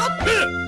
Stop it!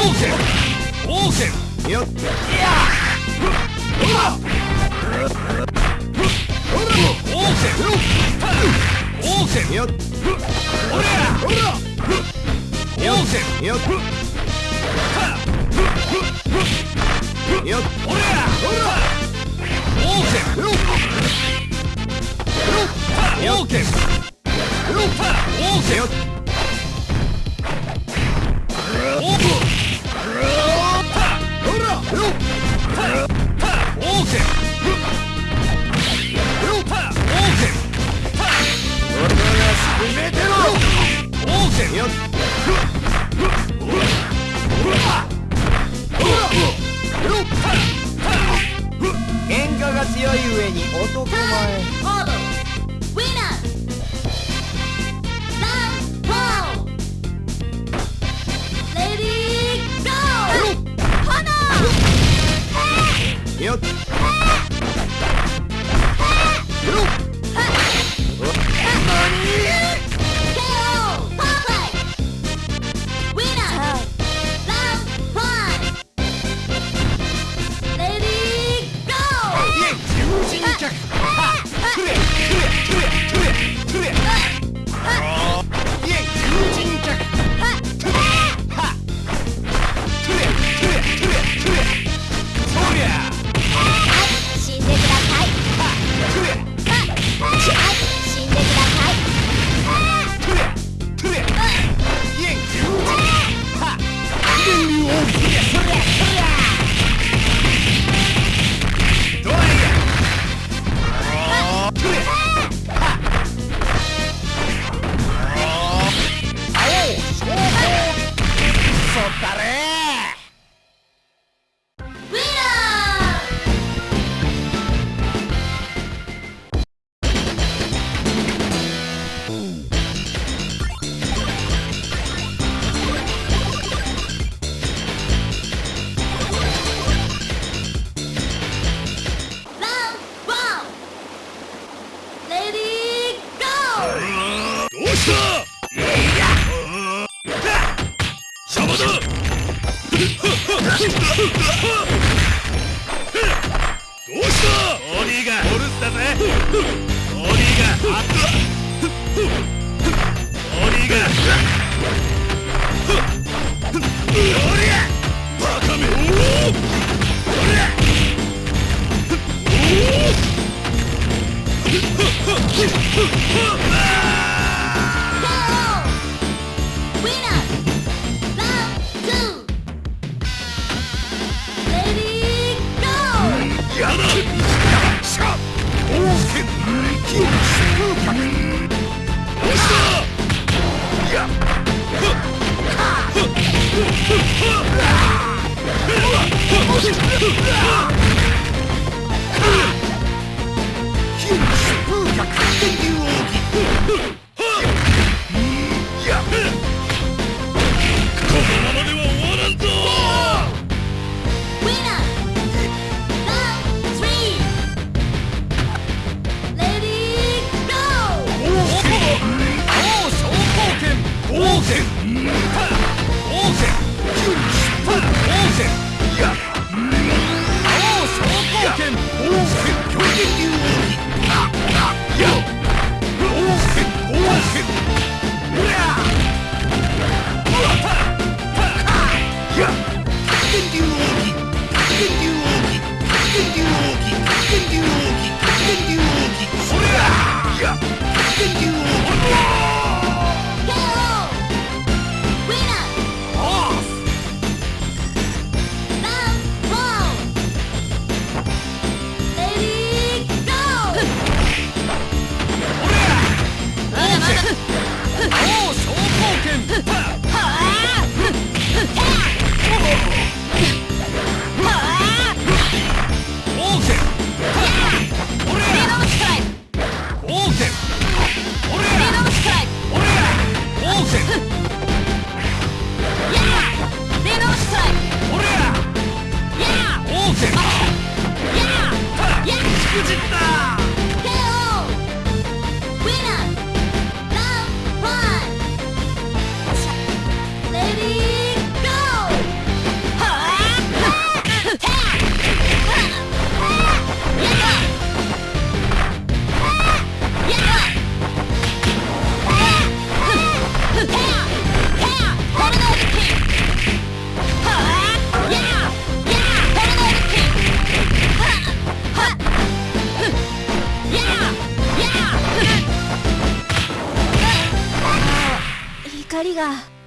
Olsen! Olsen! よっ。よっ。よ去死去死が。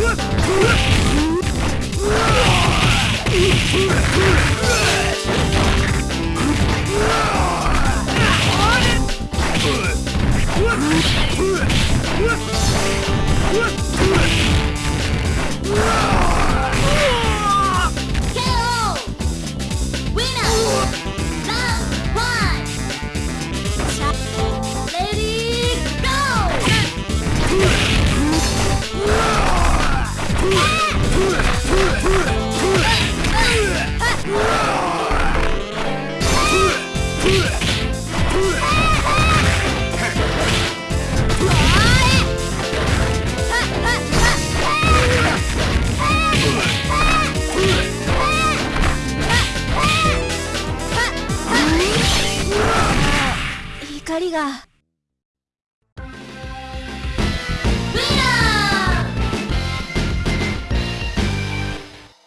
Let's go!